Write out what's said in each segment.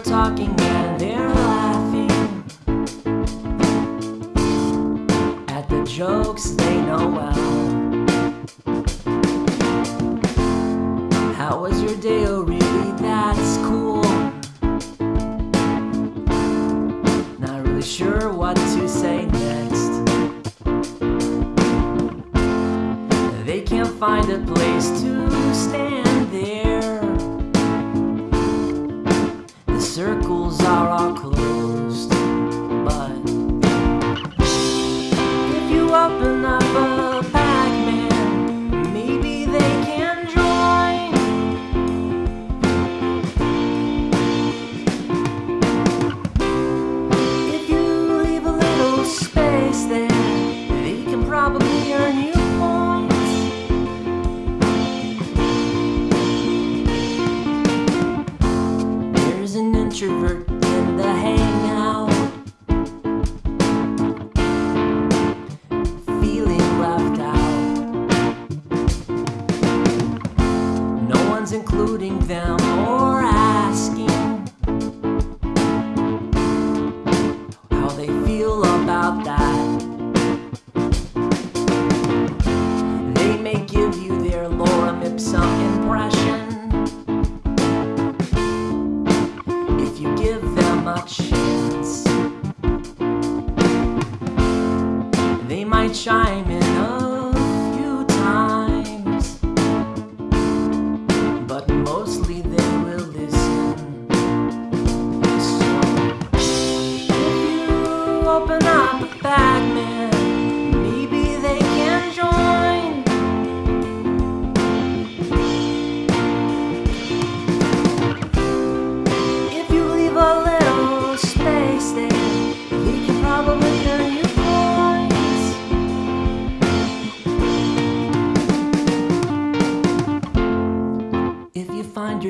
are talking and they're laughing. At the jokes they know well. How was your day? Oh really? That's cool. Not really sure what to say next. They can't find a place to stand there. Circles are all closed, introvert in the hangout. Chance. They might chime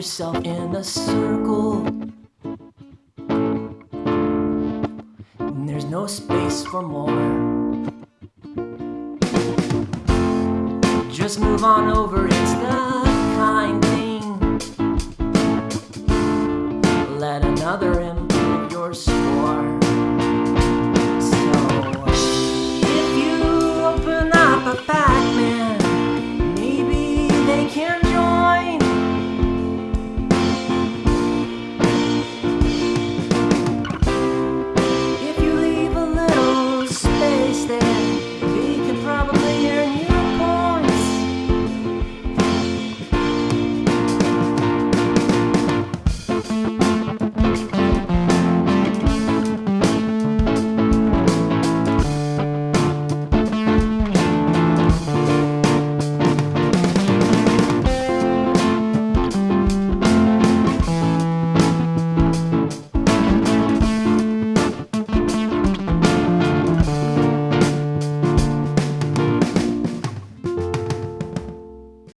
yourself in a circle, and there's no space for more. Just move on over, it's